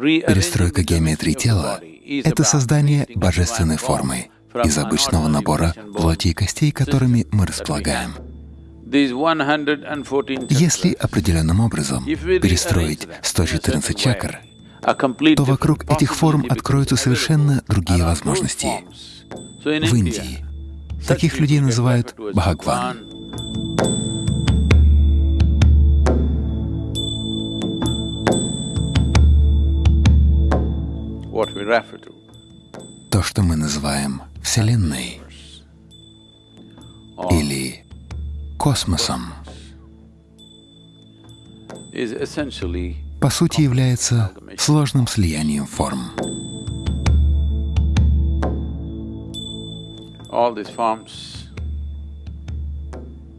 Перестройка геометрии тела — это создание божественной формы из обычного набора плоти и костей, которыми мы располагаем. Если определенным образом перестроить 114 чакр, то вокруг этих форм откроются совершенно другие возможности. В Индии таких людей называют Бхагван. То, что мы называем Вселенной. Или космосом, по сути является сложным слиянием форм.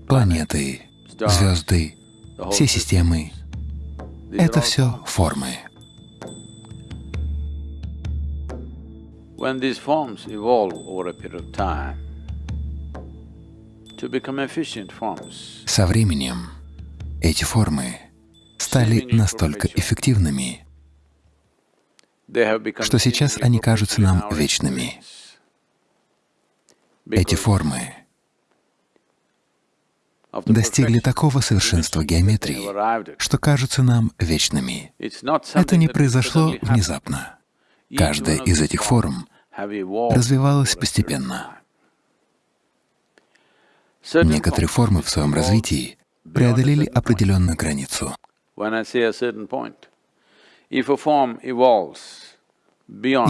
Планеты, звезды, все системы — это все формы. When these forms evolve over a period of time to become efficient forms, Со временем эти формы стали настолько эффективными, что сейчас они кажутся нам вечными. Эти формы достигли такого совершенства геометрии, что кажутся нам вечными. Это не произошло внезапно. Каждая из этих форм развивалась постепенно. Некоторые формы в своем развитии преодолели определенную границу.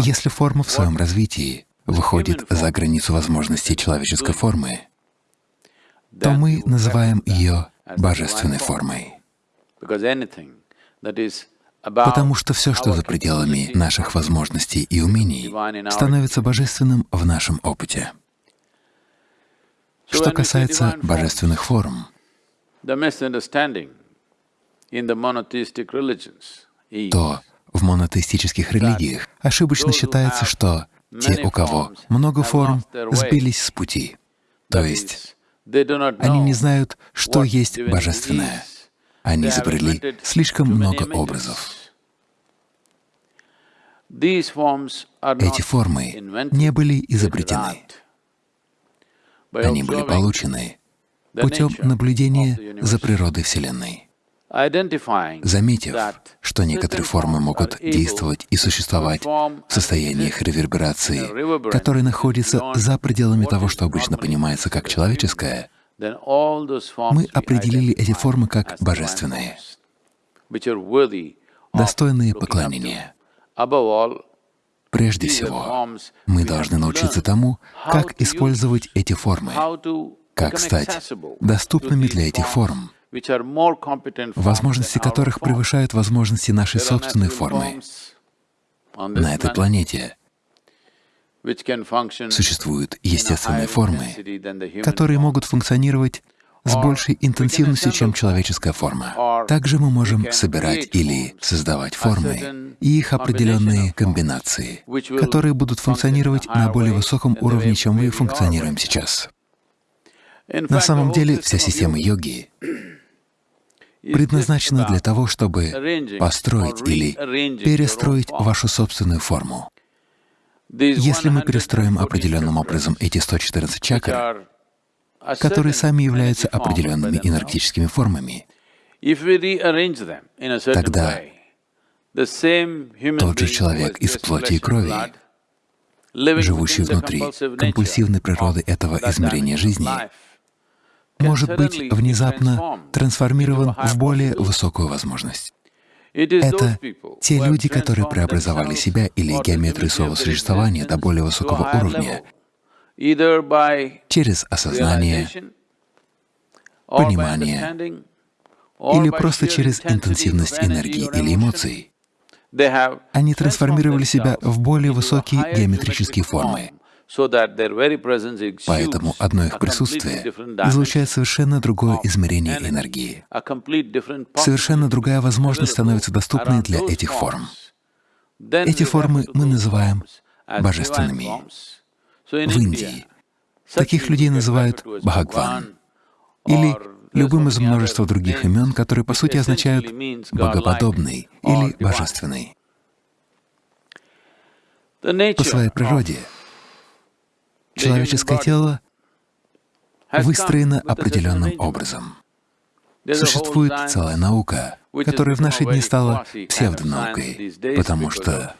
Если форма в своем развитии выходит за границу возможностей человеческой формы, то мы называем ее божественной формой. Потому что все, что за пределами наших возможностей и умений, становится божественным в нашем опыте. Что касается божественных форм, то в монотеистических религиях ошибочно считается, что те, у кого много форм, сбились с пути. То есть они не знают, что есть божественное. Они изобрели слишком много образов. Эти формы не были изобретены. Они были получены путем наблюдения за природой Вселенной. Заметив, что некоторые формы могут действовать и существовать в состояниях реверберации, которые находятся за пределами того, что обычно понимается как человеческое, мы определили эти формы как божественные, достойные поклонения. Прежде всего, мы должны научиться тому, как использовать эти формы, как стать доступными для этих форм, возможности которых превышают возможности нашей собственной формы. На этой планете существуют естественные формы, которые могут функционировать с большей интенсивностью, чем человеческая форма. Также мы можем собирать или создавать формы и их определенные комбинации, которые будут функционировать на более высоком уровне, чем мы функционируем сейчас. На самом деле вся система йоги предназначена для того, чтобы построить или перестроить вашу собственную форму. Если мы перестроим определенным образом эти 114 чакр, которые сами являются определенными энергетическими формами, тогда тот же человек из плоти и крови, живущий внутри компульсивной природы этого измерения жизни, может быть внезапно трансформирован в более высокую возможность. Это те люди, которые преобразовали себя или геометрию своего существования до более высокого уровня через осознание, понимание или просто через интенсивность энергии или эмоций. Они трансформировали себя в более высокие геометрические формы. Поэтому одно их присутствие излучает совершенно другое измерение энергии. Совершенно другая возможность становится доступной для этих форм. Эти формы мы называем божественными. В Индии таких людей называют Бхагван или любым из множества других имен, которые по сути означают «богоподобный» или «божественный». По своей природе человеческое тело выстроено определенным образом. Существует целая наука, которая в наши дни стала псевдонаукой, потому что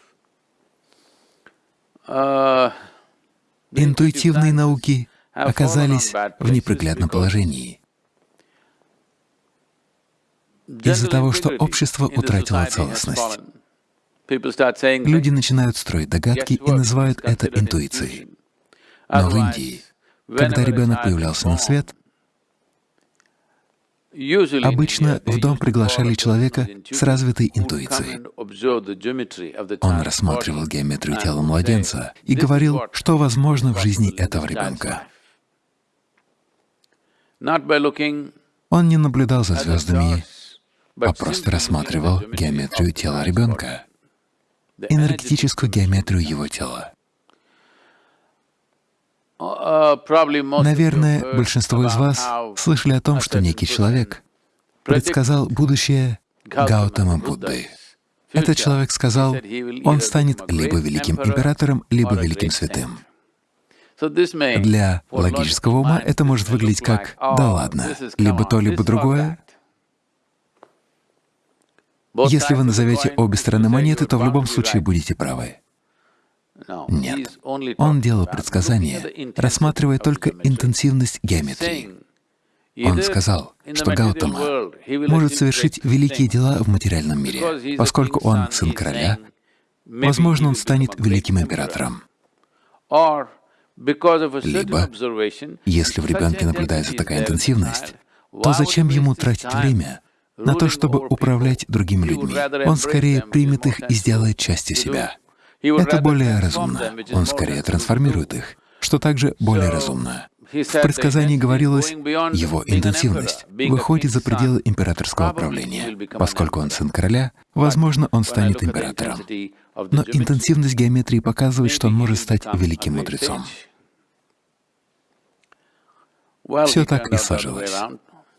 интуитивные науки оказались в неприглядном положении. Из-за того, что общество утратило целостность. Люди начинают строить догадки и называют это интуицией. Но в Индии, когда ребенок появлялся на свет, Обычно в дом приглашали человека с развитой интуицией. Он рассматривал геометрию тела младенца и говорил, что возможно в жизни этого ребенка. Он не наблюдал за звездами, а просто рассматривал геометрию тела ребенка, энергетическую геометрию его тела. Наверное, большинство из вас слышали о том, что некий человек предсказал будущее Гаутама Будды. Этот человек сказал, он станет либо великим императором, либо великим святым. Для логического ума это может выглядеть как «да ладно», либо то, либо другое. Если вы назовете обе стороны монеты, то в любом случае будете правы. Нет. Он делал предсказания, рассматривая только интенсивность геометрии. Он сказал, что Гаутама может совершить великие дела в материальном мире. Поскольку он сын короля, возможно, он станет великим императором. Либо, если в ребенке наблюдается такая интенсивность, то зачем ему тратить время на то, чтобы управлять другими людьми? Он скорее примет их и сделает частью себя. Это более разумно. Он скорее трансформирует их, что также более разумно. В предсказании говорилось, его интенсивность выходит за пределы императорского правления. Поскольку он сын короля, возможно, он станет императором. Но интенсивность геометрии показывает, что он может стать великим мудрецом. Все так и сложилось.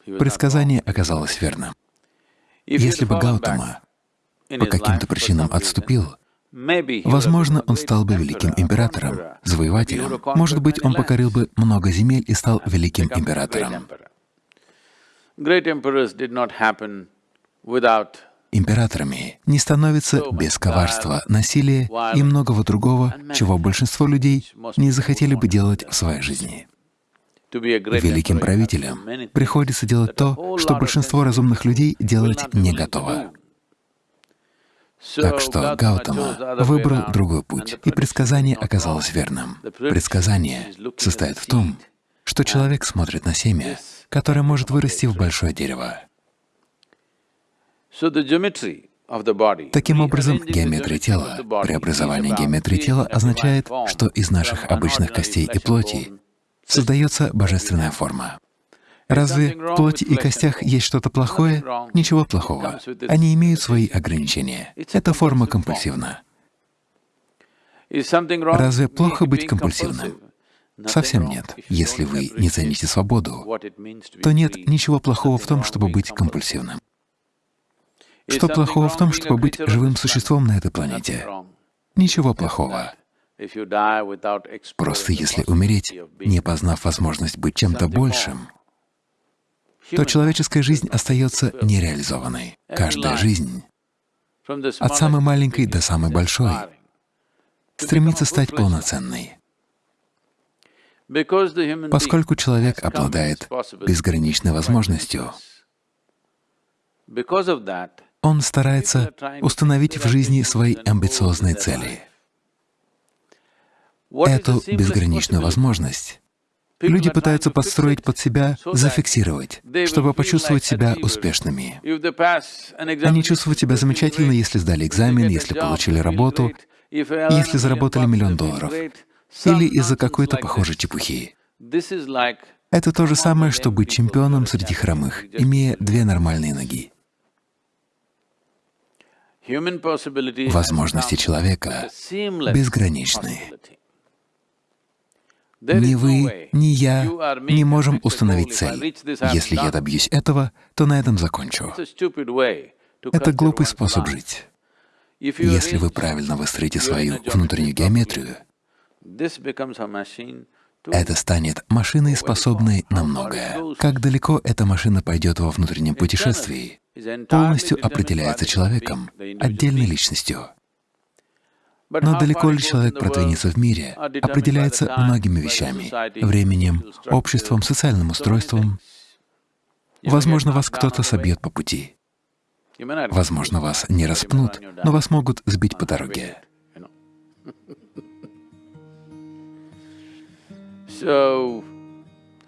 Предсказание оказалось верным. Если бы Гаутама по каким-то причинам отступил, Возможно, он стал бы великим императором, завоевателем. Может быть, он покорил бы много земель и стал великим императором. Императорами не становятся без коварства, насилия и многого другого, чего большинство людей не захотели бы делать в своей жизни. Великим правителям приходится делать то, что большинство разумных людей делать не готово. Так что Гаутама выбрал другой путь, и предсказание оказалось верным. Предсказание состоит в том, что человек смотрит на семя, которое может вырасти в большое дерево. Таким образом, геометрия тела, преобразование геометрии тела означает, что из наших обычных костей и плоти создается божественная форма. Разве в плоти и костях есть что-то плохое? Ничего плохого. Они имеют свои ограничения. Это форма компульсивна. Разве плохо быть компульсивным? Совсем нет. Если вы не цените свободу, то нет ничего плохого в том, чтобы быть компульсивным. Что плохого в том, чтобы быть живым существом на этой планете? Ничего плохого. Просто если умереть, не познав возможность быть чем-то большим, то человеческая жизнь остается нереализованной. Каждая жизнь, от самой маленькой до самой большой, стремится стать полноценной. Поскольку человек обладает безграничной возможностью, он старается установить в жизни свои амбициозные цели. Эту безграничную возможность Люди пытаются подстроить под себя, зафиксировать, чтобы почувствовать себя успешными. Они чувствуют себя замечательно, если сдали экзамен, если получили работу, если заработали миллион долларов, или из-за какой-то похожей чепухи. Это то же самое, что быть чемпионом среди хромых, имея две нормальные ноги. Возможности человека безграничны. Ни вы, ни я не можем установить цель. Если я добьюсь этого, то на этом закончу. Это глупый способ жить. Если вы правильно выстроите свою внутреннюю геометрию, это станет машиной, способной на многое. Как далеко эта машина пойдет во внутреннем путешествии, полностью определяется человеком, отдельной личностью. Но далеко ли человек продвинется в мире, определяется многими вещами — временем, обществом, социальным устройством. Возможно, вас кто-то собьет по пути. Возможно, вас не распнут, но вас могут сбить по дороге.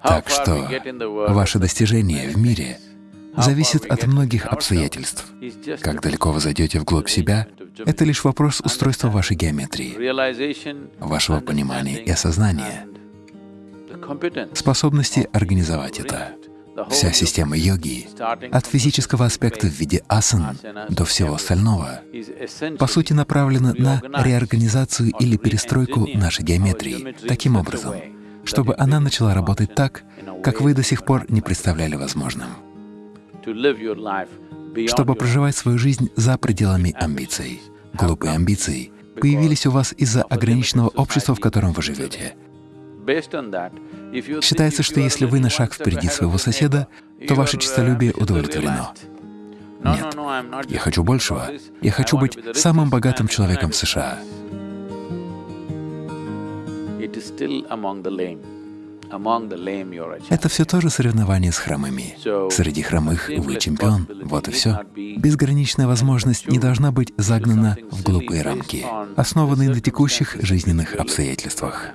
Так что ваше достижение в мире зависит от многих обстоятельств. Как далеко вы зайдете вглубь себя — это лишь вопрос устройства вашей геометрии, вашего понимания и осознания, способности организовать это. Вся система йоги, от физического аспекта в виде асан до всего остального, по сути направлена на реорганизацию или перестройку нашей геометрии таким образом, чтобы она начала работать так, как вы до сих пор не представляли возможным, чтобы проживать свою жизнь за пределами амбиций. Глупые амбиции появились у вас из-за ограниченного общества, в котором вы живете. Считается, что если вы на шаг впереди своего соседа, то ваше честолюбие удовлетворено. Нет, я хочу большего. Я хочу быть самым богатым человеком в США. Это все тоже соревнование с хромыми. Среди хромых вы чемпион, вот и все. Безграничная возможность не должна быть загнана в глупые рамки, основанные на текущих жизненных обстоятельствах.